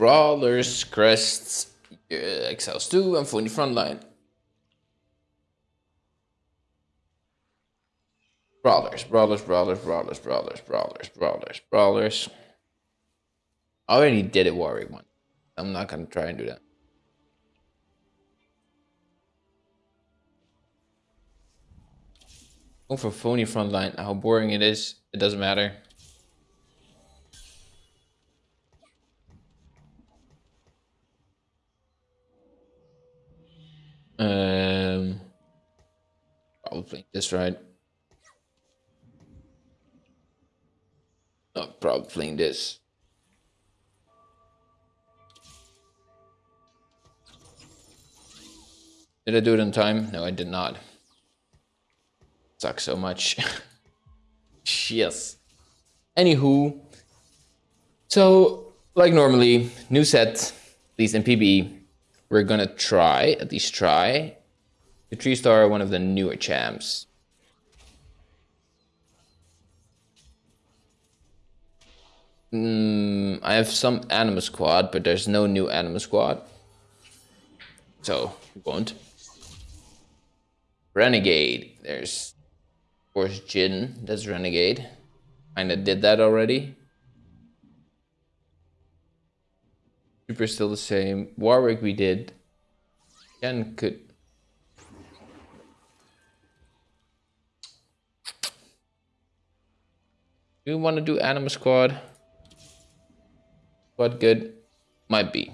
Brawlers, Crests, uh, Exiles 2, and Phony Frontline. Brawlers, brawlers, brawlers, brawlers, brawlers, brawlers, brawlers, brawlers. I already did it Warwick one. I'm not gonna try and do that. Go for phony frontline. How boring it is, it doesn't matter. Um, probably this right. Oh, probably this. Did I do it on time? No, I did not. Sucks so much. yes. Anywho, so like normally, new set, at least in PBE, we're gonna try, at least try, to 3 star one of the newer champs. Mm, I have some Anima Squad, but there's no new Anima Squad. So, we won't. Renegade. There's, of course, Jhin. That's Renegade. Kinda did that already. Super still the same. Warwick we did. Ken could... Do you want to do Anima Squad? What good? Might be.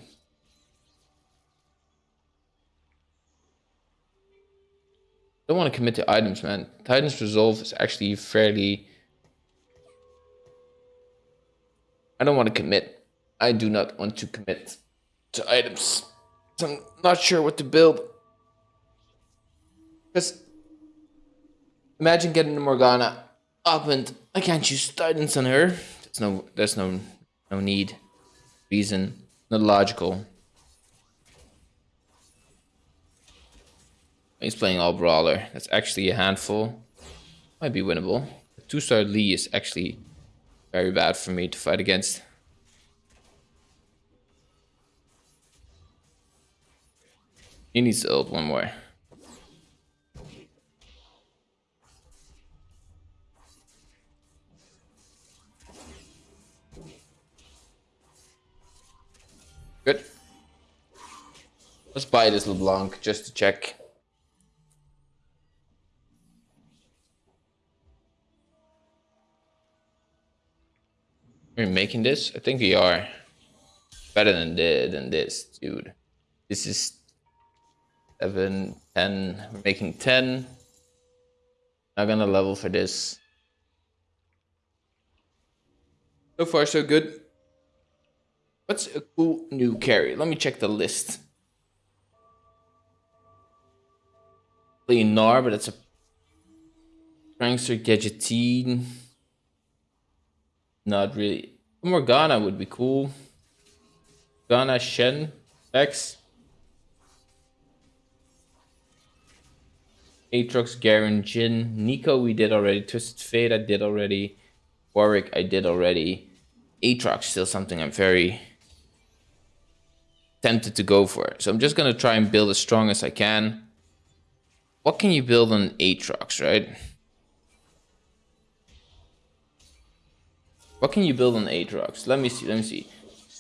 Don't want to commit to items, man. Titan's Resolve is actually fairly... I don't want to commit. I do not want to commit to items. I'm not sure what to build. Because imagine getting the Morgana up and I can't use Titans on her. There's no there's no no need reason, not logical. He's playing all brawler. That's actually a handful. Might be winnable. Two-star Lee is actually very bad for me to fight against. He needs to ult one more. Good. Let's buy this LeBlanc just to check. We're making this? I think we are. Better than than this, dude. This is 7, 10. We're making 10. Not gonna level for this. So far, so good. What's a cool new carry? Let me check the list. Play Gnar, but that's a Prankster Gadgeteen. Not really. Morgana would be cool. Morgana, Shen, X. Aatrox, Garen, Jhin, Nico we did already. Twisted Fate I did already. Warwick I did already. Aatrox still something I'm very tempted to go for. So I'm just going to try and build as strong as I can. What can you build on Aatrox, right? What can you build on Aatrox? Let me see, let me see.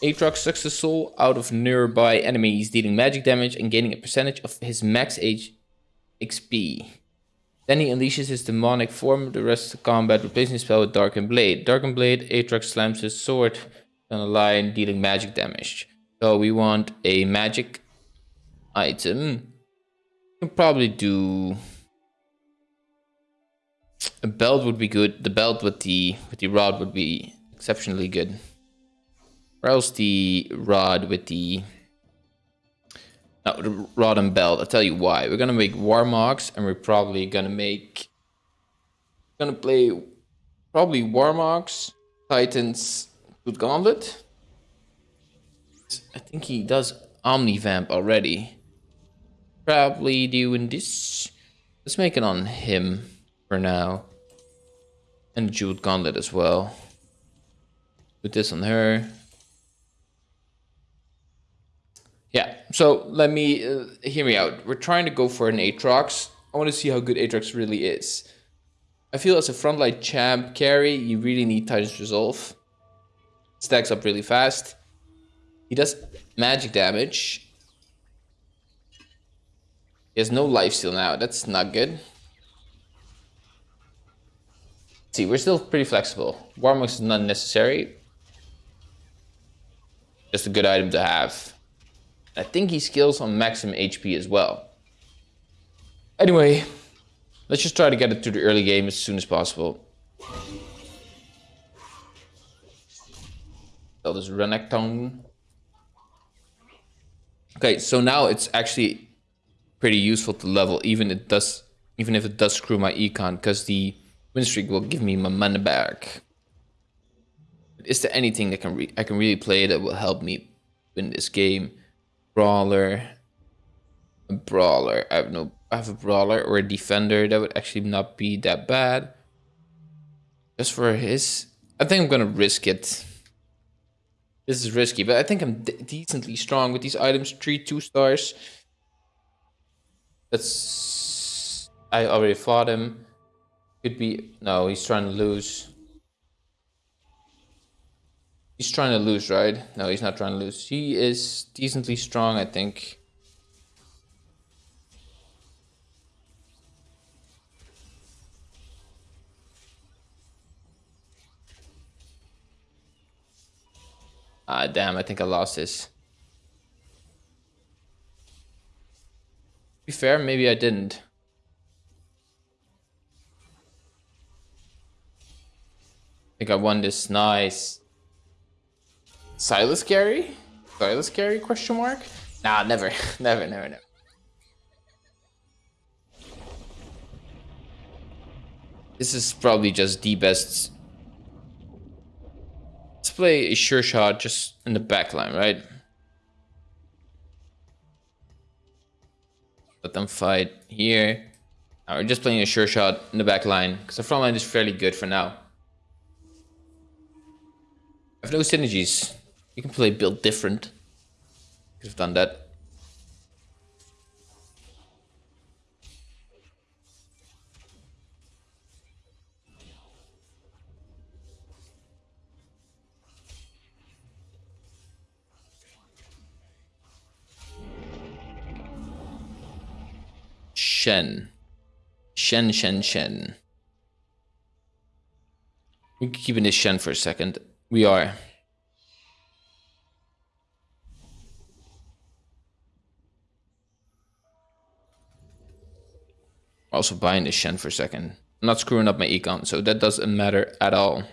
Aatrox sucks the soul out of nearby enemies, dealing magic damage and gaining a percentage of his max age XP. Then he unleashes his demonic form, the rest of the combat, replacing his spell with Darkened Blade. Darkened Blade, Aatrox slams his sword on a line, dealing magic damage. So we want a magic item. We can probably do a belt would be good. The belt with the with the rod would be exceptionally good. Or else the rod with the no, rod and belt. I'll tell you why. We're gonna make Warmogs and we're probably gonna make gonna play probably Warmogs, Titans, Good Gauntlet. I think he does Omnivamp already. Probably doing this. Let's make it on him for now. And Jeweled Gauntlet as well. Put this on her. Yeah, so let me uh, hear me out. We're trying to go for an Aatrox. I want to see how good Aatrox really is. I feel as a frontline champ carry, you really need Titan's Resolve. Stacks up really fast. He does magic damage. He has no life steal now. That's not good. see, we're still pretty flexible. Warmogs is not necessary. Just a good item to have. I think he scales on maximum HP as well. Anyway, let's just try to get it to the early game as soon as possible. So this Renekton. Okay, so now it's actually pretty useful to level, even it does, even if it does screw my econ, because the win streak will give me my money back. Is there anything that can I can really play that will help me win this game? Brawler, a brawler. I have no. I have a brawler or a defender that would actually not be that bad. Just for his, I think I'm gonna risk it. This is risky, but I think I'm de decently strong with these items. Three two stars. That's I already fought him. Could be... No, he's trying to lose. He's trying to lose, right? No, he's not trying to lose. He is decently strong, I think. Ah, damn, I think I lost this. Be fair, maybe I didn't. I think I won this. Nice. Silas Gary? Silas Gary question mark? Nah, never. never, never, never. This is probably just the best. Let's play a sure shot just in the back line, right? Let them fight here. Now we're just playing a sure shot in the back line because the front line is fairly good for now I have no synergies. You can play build different. Could have done that. Shen. Shen, Shen, Shen. We can keep in this Shen for a second. We are. Also buying the Shen for a second. I'm not screwing up my econ, so that doesn't matter at all.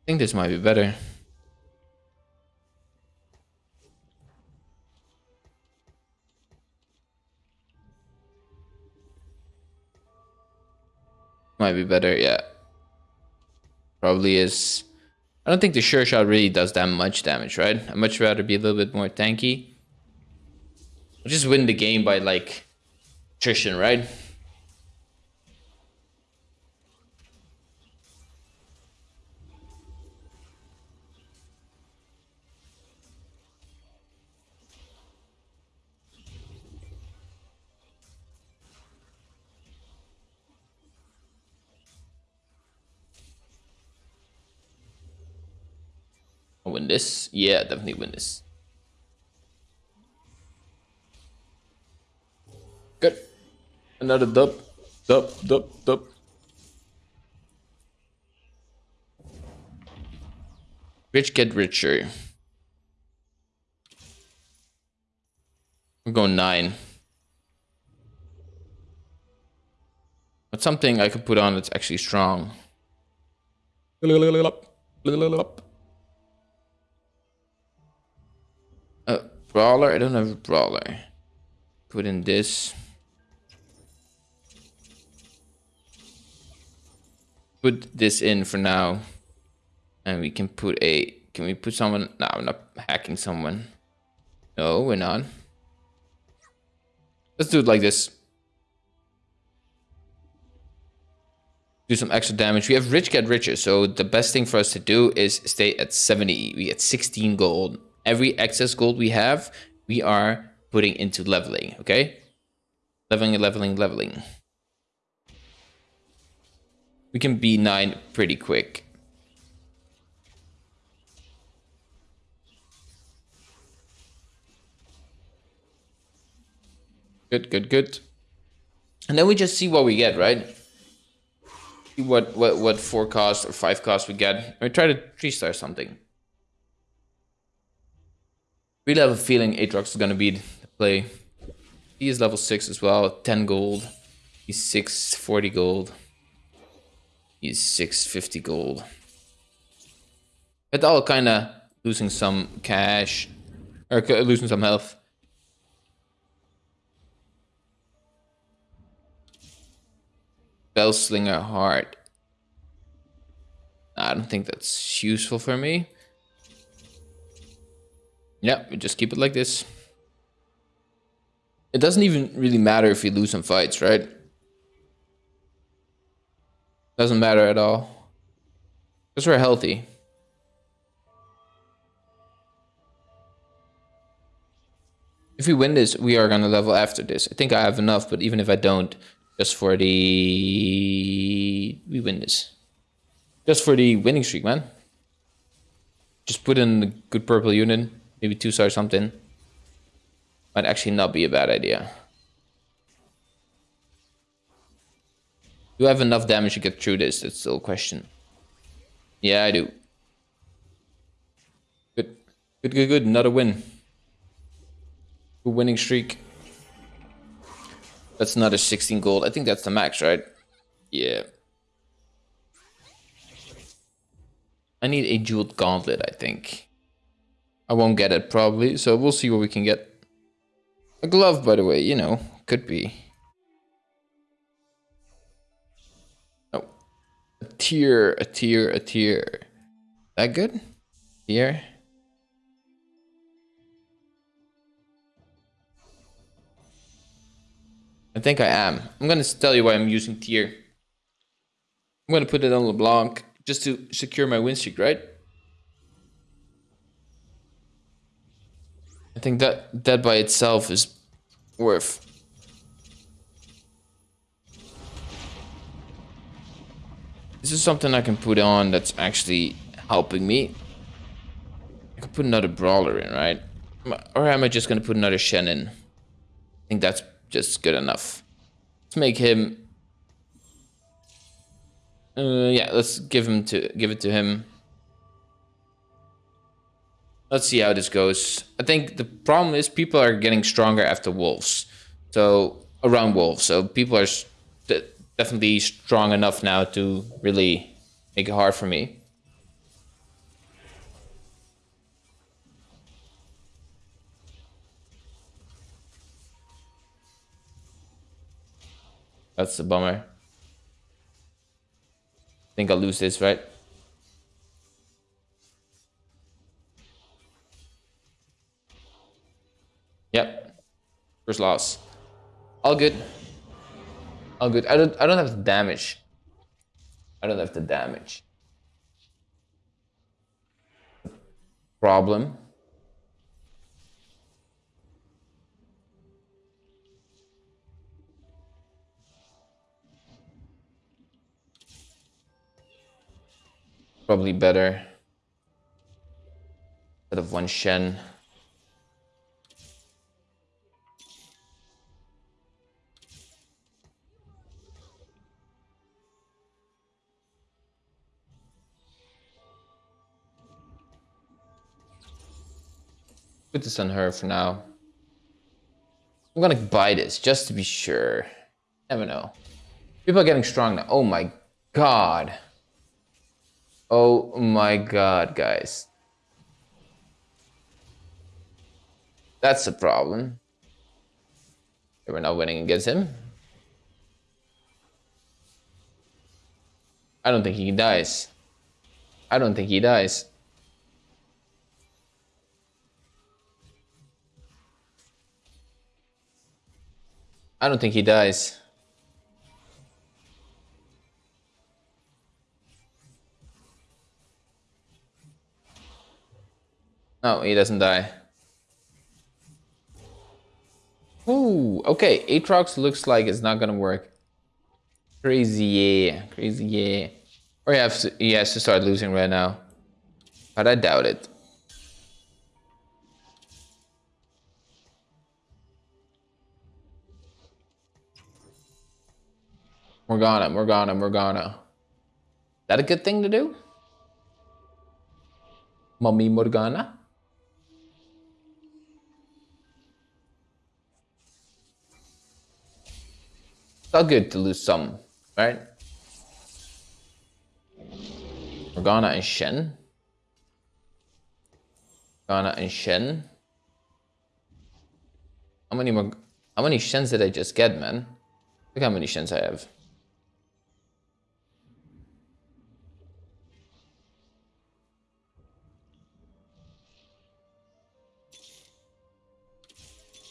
I think this might be better. Might be better, yeah. Probably is. I don't think the sure shot really does that much damage, right? I'd much rather be a little bit more tanky. just win the game by like attrition, right? Win this. Yeah, definitely win this. Good. Another dub. Dub, dub, dub. Rich get richer. We're going nine. But something I could put on that's actually strong. Brawler? I don't have a brawler. Put in this. Put this in for now. And we can put a... Can we put someone... No, I'm not hacking someone. No, we're not. Let's do it like this. do some extra damage. We have rich get richer, so the best thing for us to do is stay at 70. We get 16 gold. Every excess gold we have, we are putting into leveling, okay? Leveling, leveling, leveling. We can be 9 pretty quick. Good, good, good. And then we just see what we get, right? See what, what, what four cost or five cost we get. We try to three star something. Really have a feeling Aatrox is gonna be the play. He is level 6 as well, 10 gold. He's 640 gold. He's 650 gold. But all kinda losing some cash. Or losing some health. Spellslinger Heart. I don't think that's useful for me. Yeah, we just keep it like this. It doesn't even really matter if we lose some fights, right? Doesn't matter at all. Because we're healthy. If we win this, we are gonna level after this. I think I have enough, but even if I don't, just for the... We win this. Just for the winning streak, man. Just put in a good purple unit. Maybe two stars something. Might actually not be a bad idea. Do I have enough damage to get through this? That's still a question. Yeah, I do. Good. Good, good, good. Another win. Good winning streak. That's another 16 gold. I think that's the max, right? Yeah. I need a jeweled gauntlet, I think. I won't get it probably, so we'll see what we can get. A glove, by the way, you know, could be. Oh. A tear, a tier, a tier. That good? Tear? I think I am. I'm gonna tell you why I'm using tier. I'm gonna put it on LeBlanc just to secure my win streak, right? Think that that by itself is worth. This is something I can put on that's actually helping me. I could put another brawler in, right? Or am I just gonna put another Shen in? I think that's just good enough. Let's make him. Uh, yeah, let's give him to give it to him. Let's see how this goes. I think the problem is people are getting stronger after wolves, so around wolves. So people are definitely strong enough now to really make it hard for me. That's a bummer. I think I'll lose this, right? First loss. All good. All good. I don't I don't have the damage. I don't have the damage. Problem. Probably better. Instead of one Shen. Put this on her for now. I'm gonna buy this just to be sure. Never know. People are getting strong now. Oh my god. Oh my god, guys. That's a problem. We're not winning against him. I don't think he dies. I don't think he dies. I don't think he dies. No, he doesn't die. Ooh, okay. Aatrox looks like it's not gonna work. Crazy, yeah. Crazy, yeah. Or he has, to, he has to start losing right now. But I doubt it. Morgana, Morgana, Morgana. Is that a good thing to do? Mommy Morgana? It's all good to lose some, right? Morgana and Shen. Morgana and Shen. How many more? How many Shens did I just get, man? Look how many Shens I have.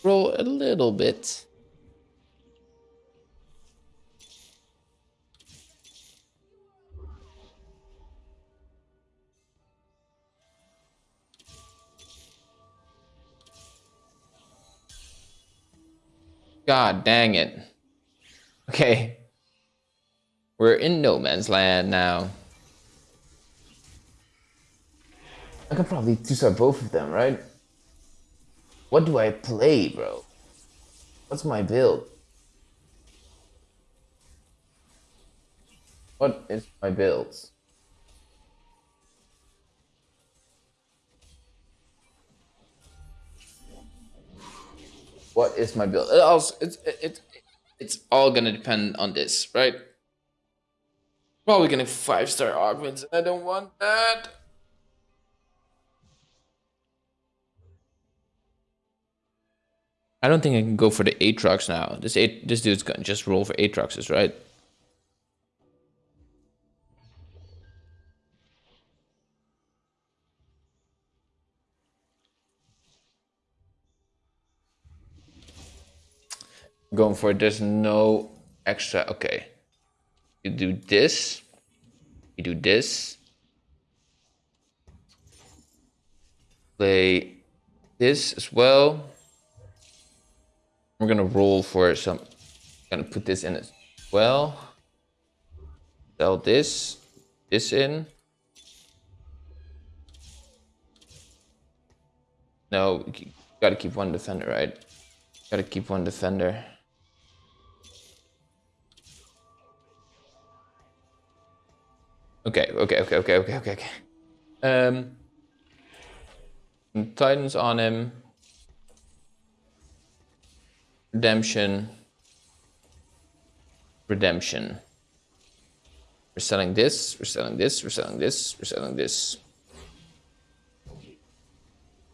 Roll a little bit. God dang it. Okay. We're in no man's land now. I can probably two-star both of them, right? What do I play, bro? What's my build? What is my builds? What is my build? It also, it's it's it's all gonna depend on this, right? Probably gonna five star augments. And I don't want that. I don't think I can go for the Aatrox now. This eight, this dude's gonna just roll for Aatroxes, right? Going for it. There's no extra. Okay. You do this. You do this. Play this as well. We're gonna roll for some, gonna put this in as well. Sell this, this in. No, gotta keep one defender, right? Gotta keep one defender. Okay, okay, okay, okay, okay, okay, okay. Um, Titans on him. Redemption. Redemption. We're selling this, we're selling this, we're selling this, we're selling this.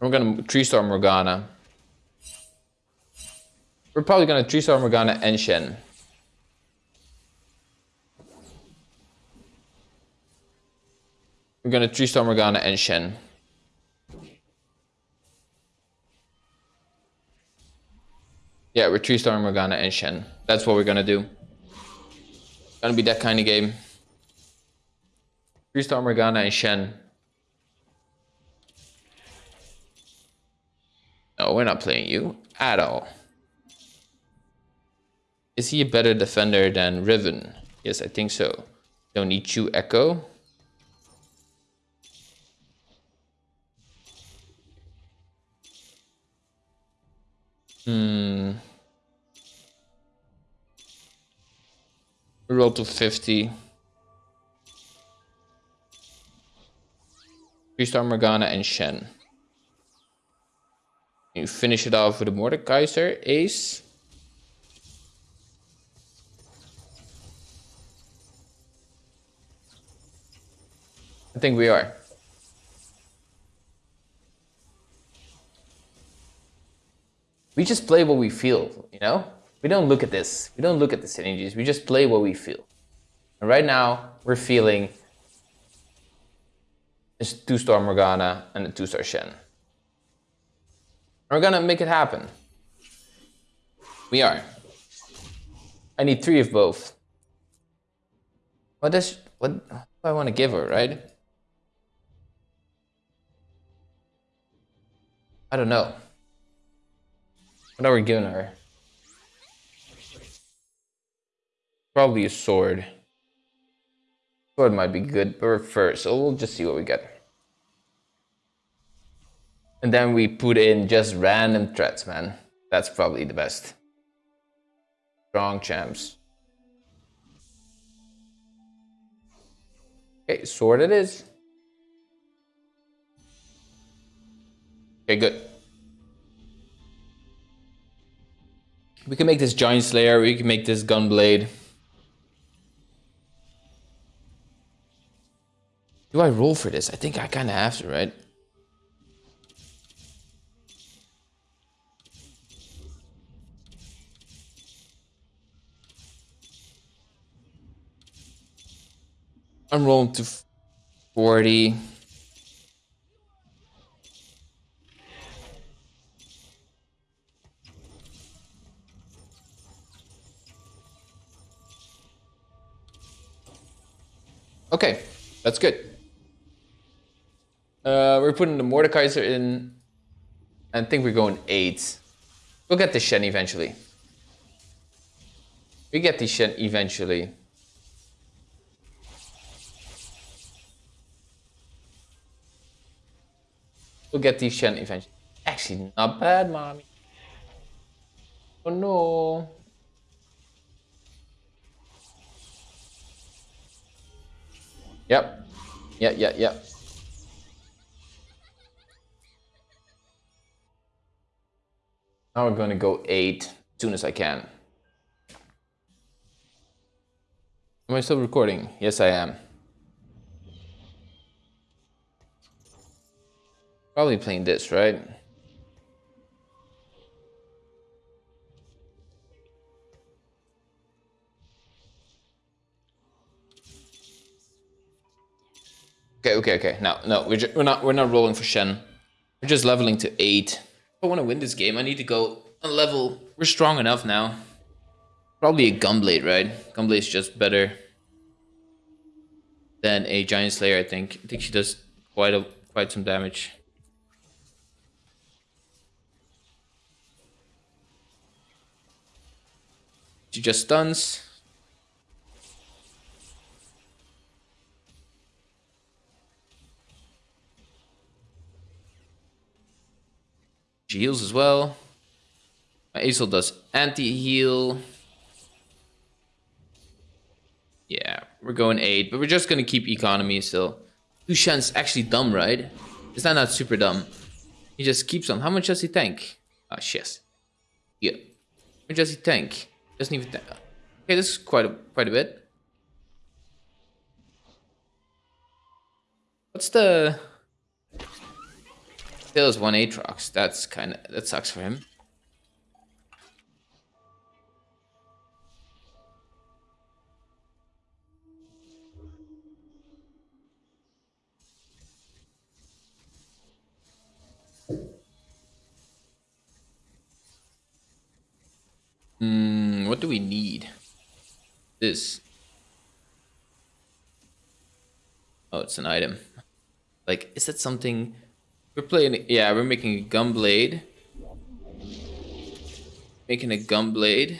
We're gonna tree star Morgana. We're probably gonna tree star Morgana and Shen. We're gonna tree star Morgana and Shen. Yeah, we're tree star Morgana and Shen. That's what we're gonna do. Gonna be that kind of game. Tree star Morgana and Shen. No, we're not playing you at all. Is he a better defender than Riven? Yes, I think so. Don't need you, Ekko. Hmm. Roll to 50. Three-star Morgana and Shen. You finish it off with a Mordekaiser, Ace. I think we are. We just play what we feel, you know? We don't look at this. We don't look at the synergies. We just play what we feel. And right now, we're feeling this two-star Morgana and a two-star Shen. We're gonna make it happen. We are. I need three of both. What does what do I want to give her, right? I don't know. What are we giving her? Probably a sword. Sword might be good, but first, so we'll just see what we get. And then we put in just random threats, man. That's probably the best. Strong champs. Okay, sword it is. Okay, good. We can make this Giant Slayer, we can make this Gunblade. Do I roll for this? I think I kind of have to, right? I'm rolling to 40. Okay, that's good. Uh, we're putting the Mordekaiser in. I think we're going 8. We'll get the Shen eventually. We get the Shen eventually. We'll get the Shen eventually. Actually, not bad, mommy. Oh no. Yep. Yeah, yeah, yeah. Now we're going to go 8 as soon as I can. Am I still recording? Yes, I am. Probably playing this, right? Okay, okay, okay. No, no, we're, we're not we're not rolling for Shen. We're just leveling to eight. If I want to win this game, I need to go a level. We're strong enough now. Probably a Gunblade, right? Gunblade's just better than a Giant Slayer. I think. I think she does quite a quite some damage. She just stuns. She heals as well. My Aesol does anti-heal. Yeah, we're going 8, but we're just going to keep economy still. Lushan's actually dumb, right? Is that not super dumb? He just keeps on. How much does he tank? Oh, shit. Yeah. How much does he tank? Doesn't even tank. Okay, this is quite a, quite a bit. What's the... Still has one Aatrox. That's kind of that sucks for him. Hmm, what do we need? This. Oh, it's an item. Like, is that something we're playing, yeah, we're making a Gunblade. Making a Gunblade.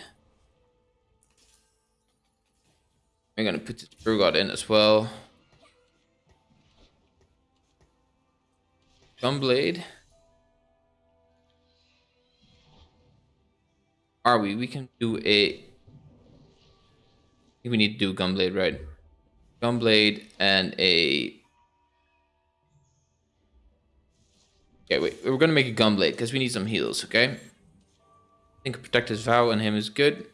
We're gonna put the Urgot in as well. Gunblade. Are we? We can do a... We need to do Gunblade, right? Gunblade and a Okay, wait. We're gonna make a gunblade because we need some heals, okay? I think Protector's Vow on him is good.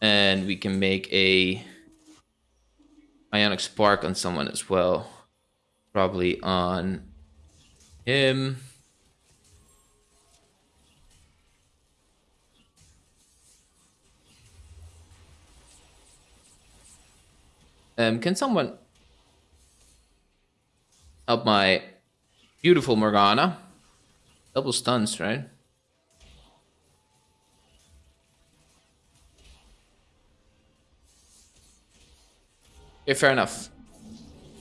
And we can make a Ionic Spark on someone as well. Probably on him. Um, can someone help my beautiful Morgana? Double stuns, right? Okay, fair enough.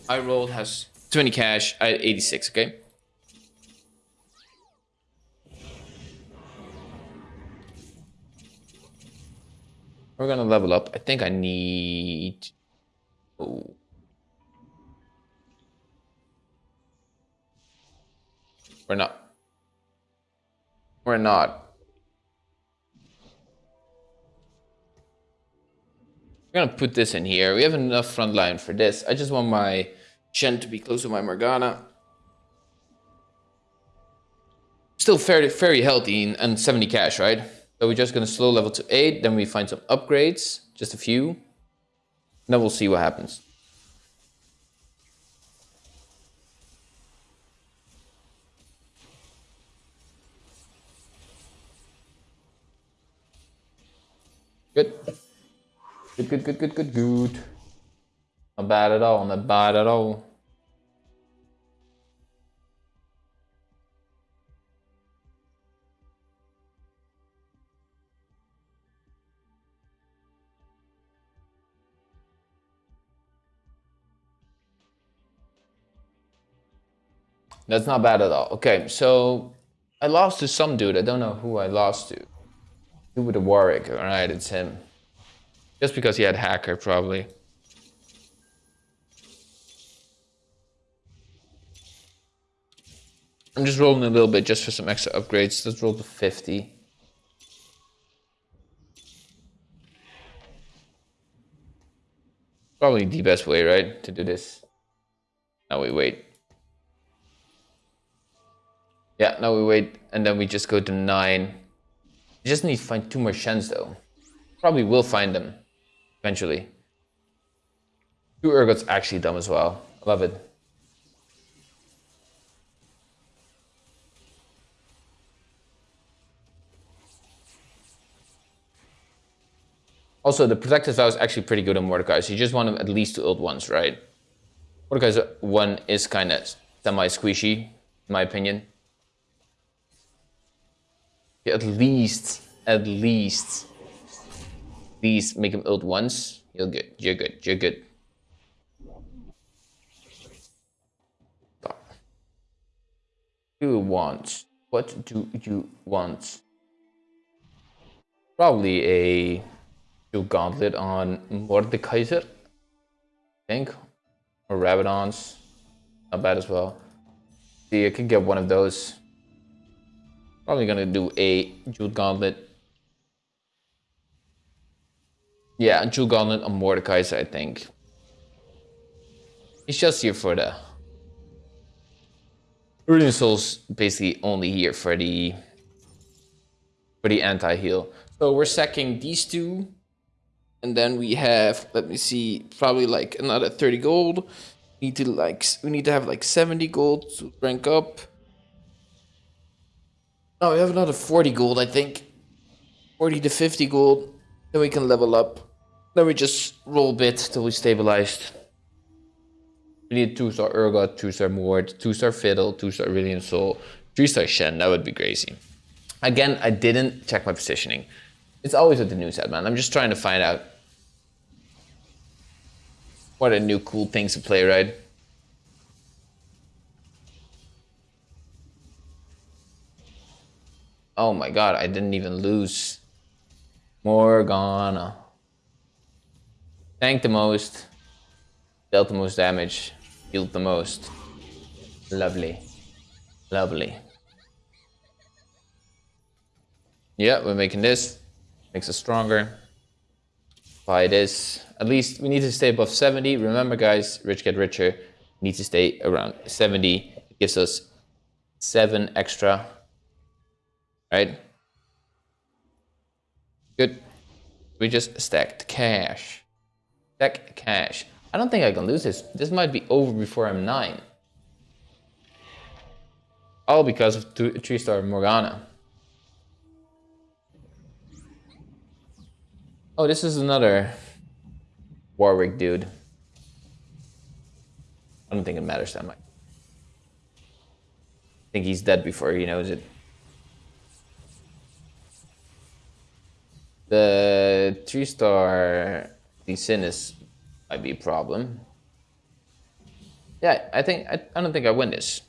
I rolled has 20 cash. I 86, okay? We're gonna level up. I think I need... Oh. We're not. We're not. We're gonna put this in here. We have enough front line for this. I just want my Shen to be close to my Morgana. Still very, very healthy and 70 cash, right? So we're just gonna slow level to 8, then we find some upgrades, just a few. Then we'll see what happens. Good. Good, good, good, good, good, good. Not bad at all, not bad at all. That's not bad at all. Okay, so I lost to some dude. I don't know who I lost to. With the Warwick? All right, it's him. Just because he had hacker, probably. I'm just rolling a little bit just for some extra upgrades. Let's roll to 50. Probably the best way, right, to do this. Now we wait. Yeah, now we wait, and then we just go to 9. We just need to find two more Shens, though. Probably will find them, eventually. Two Urgot's actually dumb as well. Love it. Also, the Protective Vow is actually pretty good on Mordekai, so you just want him at least to ult once, right? Mordekai's one is kind of semi-squishy, in my opinion at least, at least, please make him ult once. You're good. You're good. You're good. You want? What do you want? Probably a Shield Gauntlet on Mordekaiser, I think. Or Rabadons. Not bad as well. See, I can get one of those. Probably gonna do a Jeweled Gauntlet. Yeah, Jeweled Gauntlet on Mordekaiser, I think. He's just here for the... Radiant Soul's basically only here for the... For the anti-heal. So we're sacking these two. And then we have, let me see, probably like another 30 gold. We Need to like, we need to have like 70 gold to rank up. Oh, we have another 40 gold, I think. 40 to 50 gold. Then we can level up. Then we just roll a bit till we stabilized. We need 2-star Urgot, 2-star Mord, 2-star Fiddle, 2-star Radiant Soul, 3-star Shen. That would be crazy. Again, I didn't check my positioning. It's always with the new set, man. I'm just trying to find out what are new cool things to play, right? Oh my god, I didn't even lose. Morgana. Tank the most. Dealt the most damage. Healed the most. Lovely. Lovely. Yeah, we're making this. Makes us stronger. Buy this. At least we need to stay above 70. Remember guys, rich get richer. Need to stay around 70. It gives us 7 extra right? Good. We just stacked cash. Stack cash. I don't think I can lose this. This might be over before I'm 9. All because of 3-star Morgana. Oh, this is another Warwick dude. I don't think it matters that much. I think he's dead before he knows it. The three star Lucinus might be a problem. Yeah, I think I, I don't think I win this.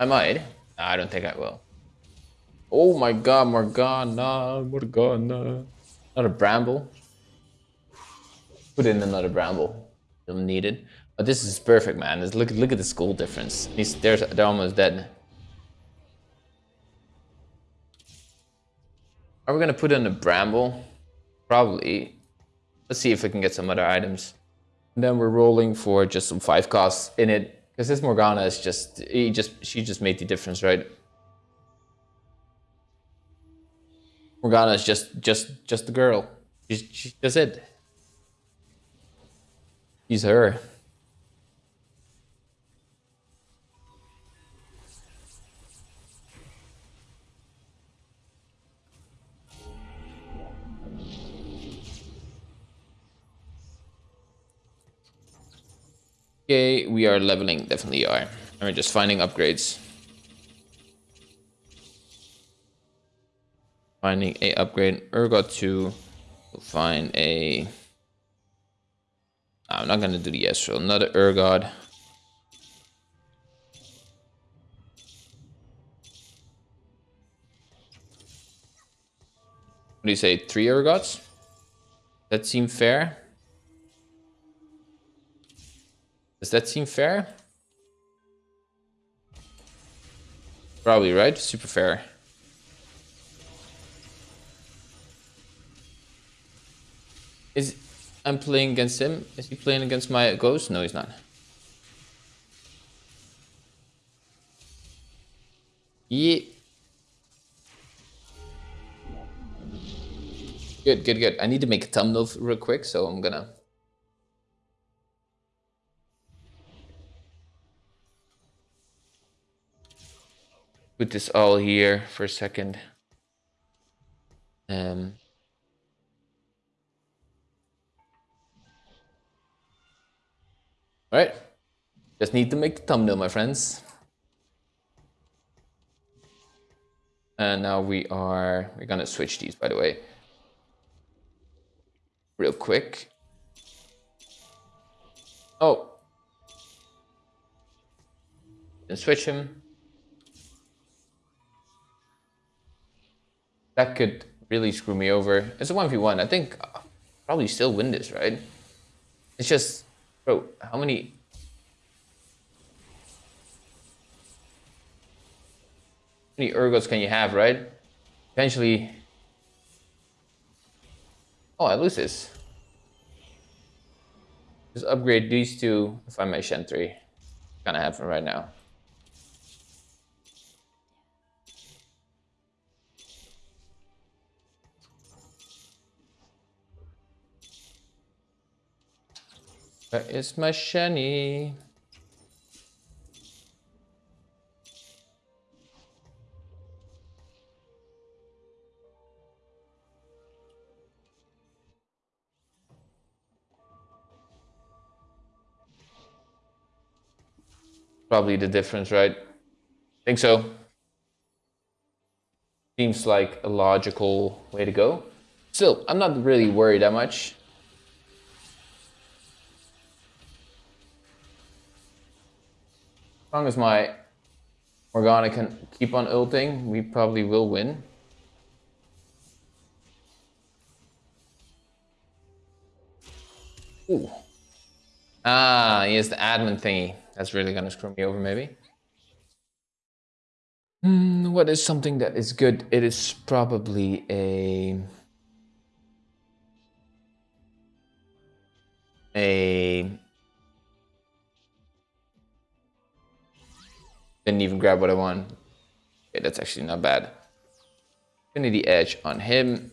I might. I don't think I will. Oh my god, Morgana, Morgana. Not a bramble. Put in another bramble. You'll need it. But this is perfect, man. look, look at the school difference. They're, they're almost dead. Are we gonna put in a bramble? Probably. Let's see if we can get some other items. And then we're rolling for just some five costs in it. Because this Morgana is just, he just, she just made the difference, right? Morgana is just, just, just the girl. She's, she, that's it. She's her. Okay, we are leveling, definitely are. And we're just finding upgrades. Finding a upgrade. Urgot 2. We'll find a... I'm not gonna do the Yestral. Another Urgot. What do you say? Three Urgots? That seem fair? Does that seem fair? Probably, right? Super fair. Is I'm playing against him? Is he playing against my ghost? No, he's not. Yeah. Good, good, good. I need to make a thumbnail real quick, so I'm gonna put this all here for a second. Um, all right, just need to make the thumbnail, my friends. And now we are, we're gonna switch these, by the way, real quick. Oh, and switch him. That could really screw me over. It's a 1v1. I think I'll probably still win this, right? It's just, bro, how many... How many Urgots can you have, right? Eventually... Oh, I lose this. Just upgrade these two if I may Shen 3. Kind of happen right now. Where is my shiny? Probably the difference, right? Think so. Seems like a logical way to go. Still, I'm not really worried that much. As long as my Morgana can keep on ulting, we probably will win. Ooh. Ah, he has the admin thingy. That's really gonna screw me over, maybe. Hmm, what is something that is good? It is probably a... A Didn't even grab what I want. Okay, that's actually not bad. Infinity Edge on him.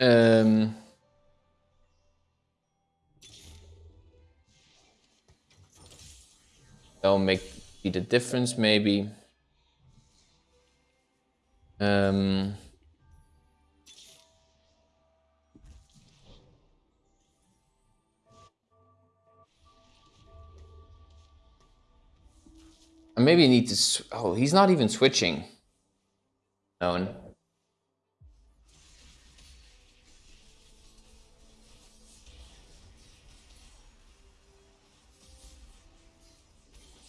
Um, that'll make be the difference maybe. Um, need to... Oh, he's not even switching. Known.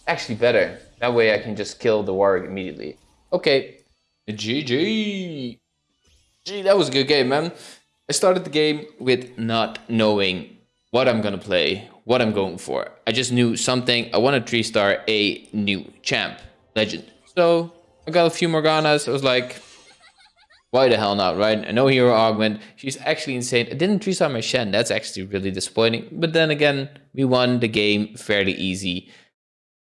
actually better. That way I can just kill the warg immediately. Okay, GG. Gee, that was a good game, man. I started the game with not knowing what I'm gonna play, what I'm going for. I just knew something. I want to three star a new champ, legend. So I got a few Morganas. I was like, why the hell not, right? I know Hero Augment. She's actually insane. I didn't 3-star my Shen. That's actually really disappointing. But then again, we won the game fairly easy.